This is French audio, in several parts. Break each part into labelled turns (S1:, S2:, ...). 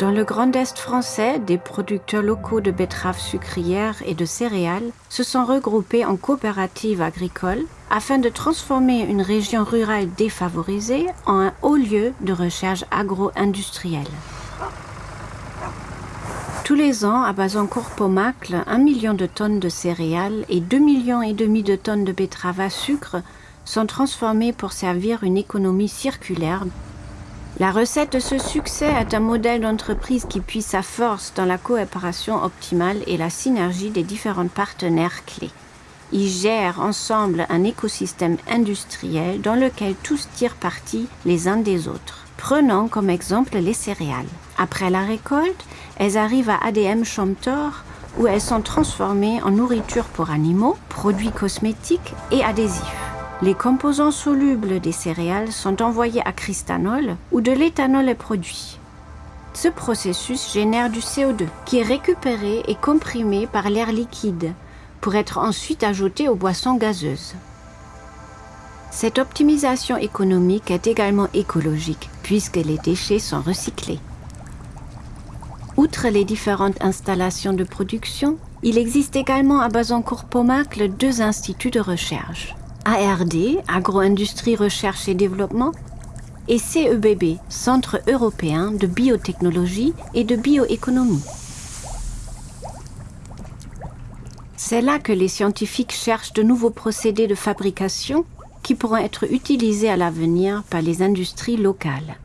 S1: Dans le Grand Est français, des producteurs locaux de betteraves sucrières et de céréales se sont regroupés en coopératives agricoles afin de transformer une région rurale défavorisée en un haut lieu de recherche agro-industrielle. Tous les ans, à Bazancourt-Pomacle, un million de tonnes de céréales et 2 millions et demi de tonnes de betteraves à sucre sont transformées pour servir une économie circulaire la recette de ce succès est un modèle d'entreprise qui puise sa force dans la coopération optimale et la synergie des différents partenaires clés. Ils gèrent ensemble un écosystème industriel dans lequel tous tirent parti les uns des autres. Prenons comme exemple les céréales. Après la récolte, elles arrivent à ADM Chomtor où elles sont transformées en nourriture pour animaux, produits cosmétiques et adhésifs. Les composants solubles des céréales sont envoyés à Cristanol où de l'éthanol est produit. Ce processus génère du CO2 qui est récupéré et comprimé par l'air liquide pour être ensuite ajouté aux boissons gazeuses. Cette optimisation économique est également écologique puisque les déchets sont recyclés. Outre les différentes installations de production, il existe également à Bazancourt-Pomacle deux instituts de recherche. ARD, Agro-Industrie Recherche et Développement, et CEBB, Centre européen de biotechnologie et de bioéconomie. C'est là que les scientifiques cherchent de nouveaux procédés de fabrication qui pourront être utilisés à l'avenir par les industries locales.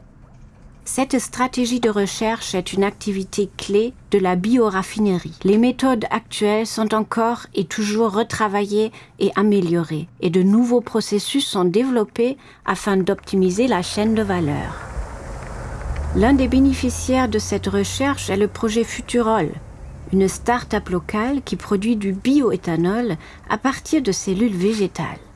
S1: Cette stratégie de recherche est une activité clé de la bioraffinerie. Les méthodes actuelles sont encore et toujours retravaillées et améliorées, et de nouveaux processus sont développés afin d'optimiser la chaîne de valeur. L'un des bénéficiaires de cette recherche est le projet Futurol, une start-up locale qui produit du bioéthanol à partir de cellules végétales.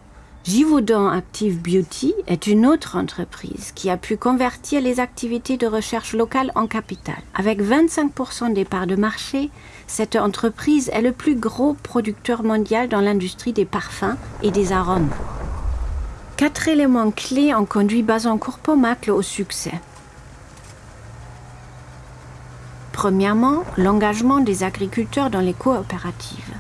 S1: Givaudan Active Beauty est une autre entreprise qui a pu convertir les activités de recherche locale en capital. Avec 25% des parts de marché, cette entreprise est le plus gros producteur mondial dans l'industrie des parfums et des arômes. Quatre éléments clés ont conduit Bazancourt-Pomacle au succès. Premièrement, l'engagement des agriculteurs dans les coopératives.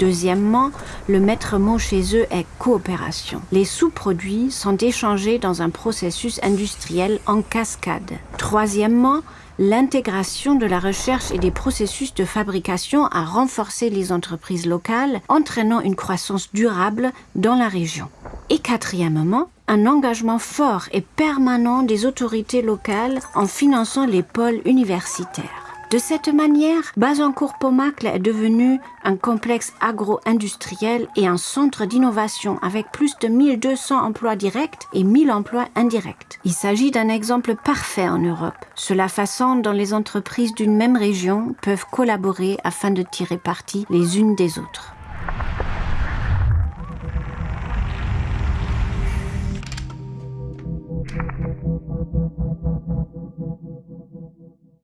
S1: Deuxièmement, le maître mot chez eux est coopération. Les sous-produits sont échangés dans un processus industriel en cascade. Troisièmement, l'intégration de la recherche et des processus de fabrication a renforcé les entreprises locales, entraînant une croissance durable dans la région. Et quatrièmement, un engagement fort et permanent des autorités locales en finançant les pôles universitaires. De cette manière, Bazancourt-Pomacle est devenu un complexe agro-industriel et un centre d'innovation avec plus de 1200 emplois directs et 1000 emplois indirects. Il s'agit d'un exemple parfait en Europe, sur la façon dont les entreprises d'une même région peuvent collaborer afin de tirer parti les unes des autres.